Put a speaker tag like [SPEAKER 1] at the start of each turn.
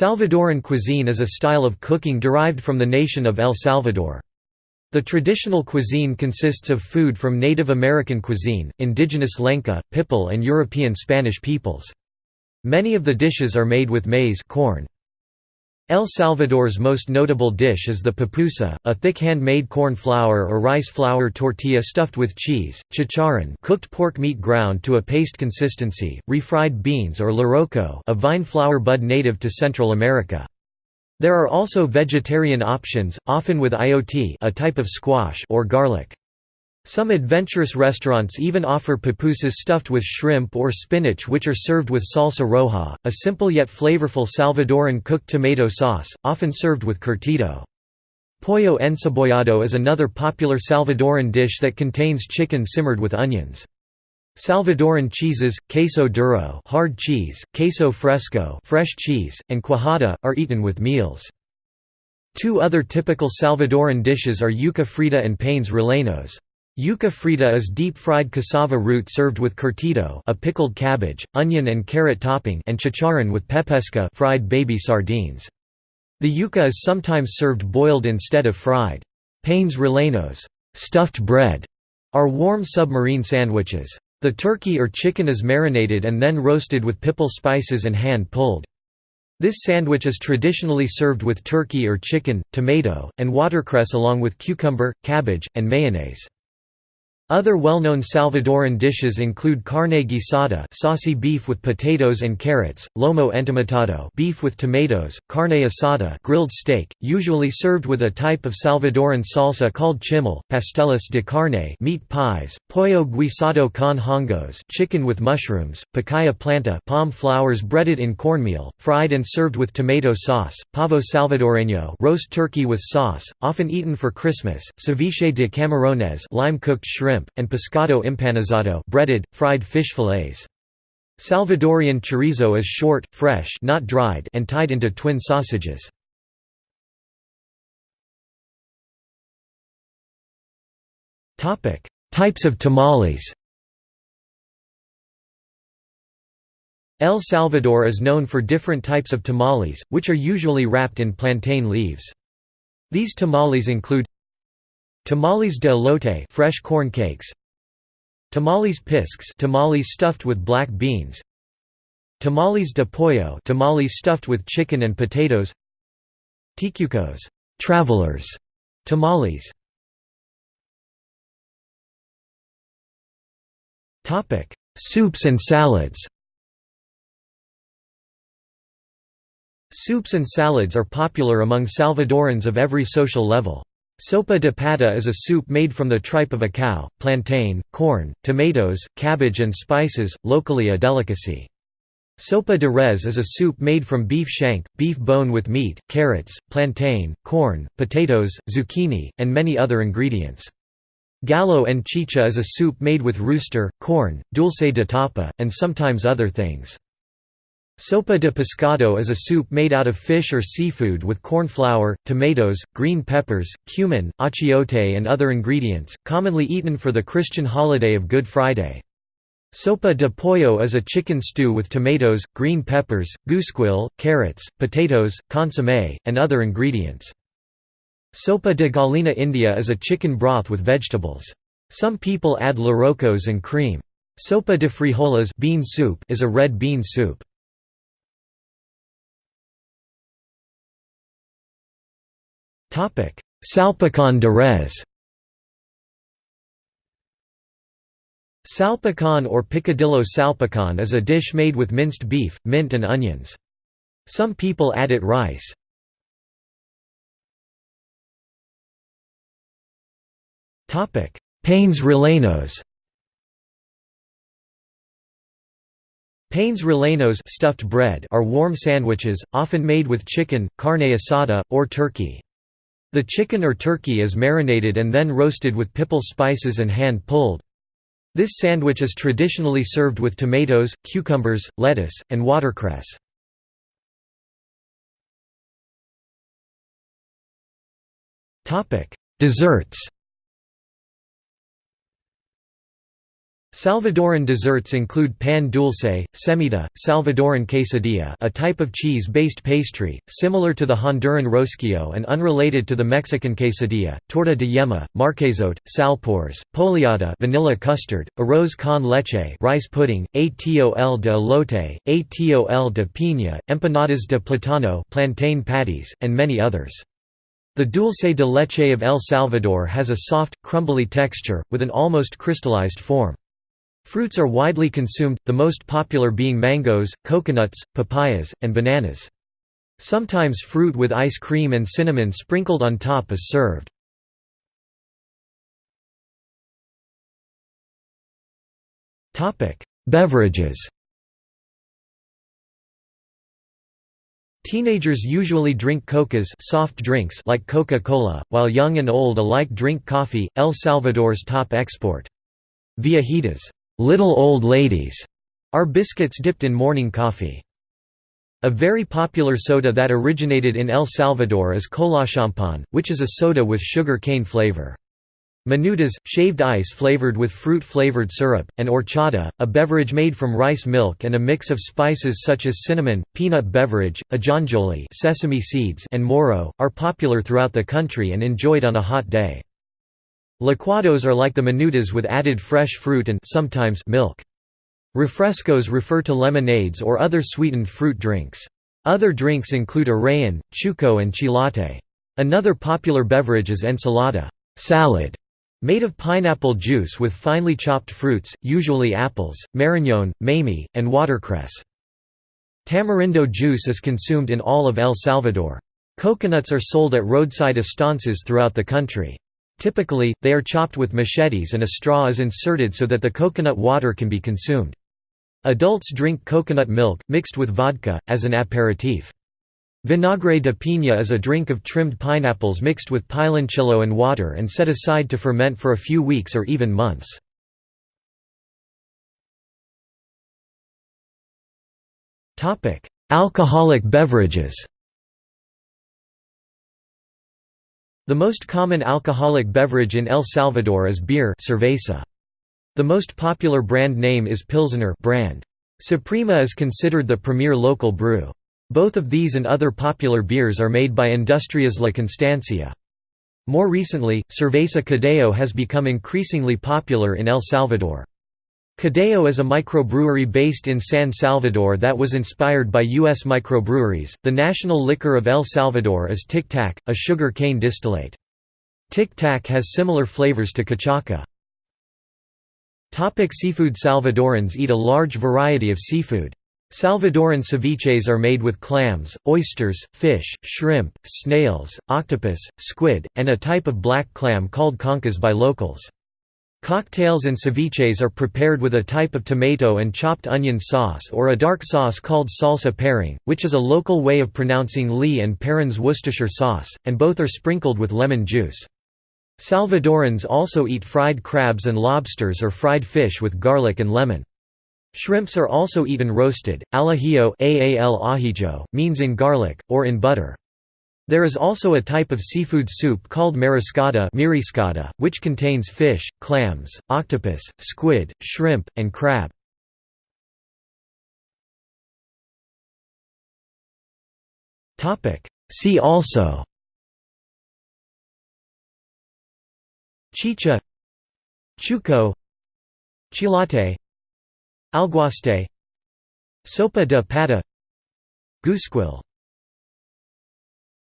[SPEAKER 1] Salvadoran cuisine is a style of cooking derived from the nation of El Salvador. The traditional cuisine consists of food from Native American cuisine, indigenous Lenca, Pipil and European Spanish peoples. Many of the dishes are made with maize corn. El Salvador's most notable dish is the pupusa, a thick hand-made corn flour or rice flour tortilla stuffed with cheese, chicharron cooked pork meat ground to a paste consistency, refried beans or loroco a vine flower bud native to Central America. There are also vegetarian options, often with ayote a type of squash or garlic. Some adventurous restaurants even offer pupusas stuffed with shrimp or spinach which are served with salsa roja, a simple yet flavorful Salvadoran cooked tomato sauce, often served with curtido. Pollo encebollado is another popular Salvadoran dish that contains chicken simmered with onions. Salvadoran cheeses, queso duro hard cheese, queso fresco fresh cheese, and cuajada, are eaten with meals. Two other typical Salvadoran dishes are yuca frita and panes rellenos. Yuca frita is deep-fried cassava root served with curtido a pickled cabbage, onion and carrot topping and chicharron with pepesca fried baby sardines. The yuca is sometimes served boiled instead of fried. Panes rellenos stuffed bread", are warm submarine sandwiches. The turkey or chicken is marinated and then roasted with pipil spices and hand-pulled. This sandwich is traditionally served with turkey or chicken, tomato, and watercress along with cucumber, cabbage, and mayonnaise. Other well-known Salvadoran dishes include carne guisada saucy beef with potatoes and carrots, lomo entomatado beef with tomatoes, carne asada grilled steak, usually served with a type of Salvadoran salsa called chimel, pasteles de carne meat pies, pollo guisado con hongos chicken with mushrooms, pacaya planta palm flowers breaded in cornmeal, fried and served with tomato sauce, pavo salvadoreño roast turkey with sauce, often eaten for Christmas, ceviche de camarones lime-cooked shrimp shrimp, and pescado empanizado breaded, fried fish fillets. Salvadorian chorizo is short, fresh not dried and tied into twin sausages. Types of tamales El Salvador is known for different types of tamales, which are usually wrapped in plantain leaves. These tamales include Tamales de elote fresh corn cakes. Tamales pisques tamales stuffed with black beans. Tamales de pollo tamales stuffed with chicken and potatoes. Ticucos travelers tamales. Topic: Soups and salads. Soups and salads are popular among Salvadorans of every social level. Sopa de pata is a soup made from the tripe of a cow, plantain, corn, tomatoes, cabbage and spices, locally a delicacy. Sopa de res is a soup made from beef shank, beef bone with meat, carrots, plantain, corn, potatoes, zucchini, and many other ingredients. Gallo en chicha is a soup made with rooster, corn, dulce de tapa, and sometimes other things. Sopa de pescado is a soup made out of fish or seafood with corn flour, tomatoes, green peppers, cumin, achiote and other ingredients, commonly eaten for the Christian holiday of Good Friday. Sopa de pollo is a chicken stew with tomatoes, green peppers, güisquil, carrots, potatoes, consommé, and other ingredients. Sopa de gallina india is a chicken broth with vegetables. Some people add lorocos and cream. Sopa de frijoles bean soup is a red bean soup. Salpicón de res Salpicón or picadillo salpicón is a dish made with minced beef, mint and onions. Some people add it rice. Panes rellenos Panes rellenos stuffed bread are warm sandwiches, often made with chicken, carne asada, or turkey. The chicken or turkey is marinated and then roasted with pipil spices and hand-pulled. This sandwich is traditionally served with tomatoes, cucumbers, lettuce, and watercress. Desserts Salvadoran desserts include pan dulce, semita, Salvadoran quesadilla a type of cheese-based pastry, similar to the Honduran rosquillo and unrelated to the Mexican quesadilla, torta de yema, marquesote, salpores, poleada vanilla custard, arroz con leche rice pudding, atol de elote, atol de piña, empanadas de plátano plantain patties, and many others. The dulce de leche of El Salvador has a soft, crumbly texture, with an almost crystallized form. Fruits are widely consumed, the most popular being mangoes, coconuts, papayas, and bananas. Sometimes fruit with ice cream and cinnamon sprinkled on top is served. Beverages Teenagers usually drink cocas soft drinks like Coca-Cola, while young and old alike drink coffee, El Salvador's top export. Viejitas Little Old Ladies are biscuits dipped in morning coffee. A very popular soda that originated in El Salvador is Cola Champán, which is a soda with sugar cane flavor. Minutas, shaved ice flavored with fruit-flavored syrup, and horchata, a beverage made from rice milk and a mix of spices such as cinnamon, peanut beverage, ajonjoli sesame seeds and morro, are popular throughout the country and enjoyed on a hot day. Licuados are like the minutas with added fresh fruit and sometimes milk. Refrescos refer to lemonades or other sweetened fruit drinks. Other drinks include arrayan, chuco and chilate. Another popular beverage is ensalada salad", made of pineapple juice with finely chopped fruits, usually apples, marañón, mamey, and watercress. Tamarindo juice is consumed in all of El Salvador. Coconuts are sold at roadside estancias throughout the country. Typically, they are chopped with machetes and a straw is inserted so that the coconut water can be consumed. Adults drink coconut milk, mixed with vodka, as an aperitif. Vinagre de piña is a drink of trimmed pineapples mixed with piloncillo and water and set aside to ferment for a few weeks or even months. Alcoholic beverages The most common alcoholic beverage in El Salvador is beer cerveza. The most popular brand name is Pilsner brand. Suprema is considered the premier local brew. Both of these and other popular beers are made by Industrias La Constancia. More recently, Cerveza Cadejo has become increasingly popular in El Salvador. Cadejo is a microbrewery based in San Salvador that was inspired by U.S. microbreweries. The national liquor of El Salvador is Tic Tac, a sugar cane distillate. Tic Tac has similar flavors to cachaca. Topic seafood Salvadorans eat a large variety of seafood. Salvadoran ceviches are made with clams, oysters, fish, shrimp, snails, octopus, squid, and a type of black clam called concas by locals. Cocktails and ceviches are prepared with a type of tomato and chopped onion sauce or a dark sauce called salsa perring, which is a local way of pronouncing Lea and Perrin's Worcestershire sauce, and both are sprinkled with lemon juice. Salvadorans also eat fried crabs and lobsters or fried fish with garlic and lemon. Shrimps are also eaten roasted, al ajillo means in garlic, or in butter. There is also a type of seafood soup called mariscada which contains fish, clams, octopus, squid, shrimp, and crab. See also Chicha Chuco Chilate Alguaste Sopa de pata Güisquil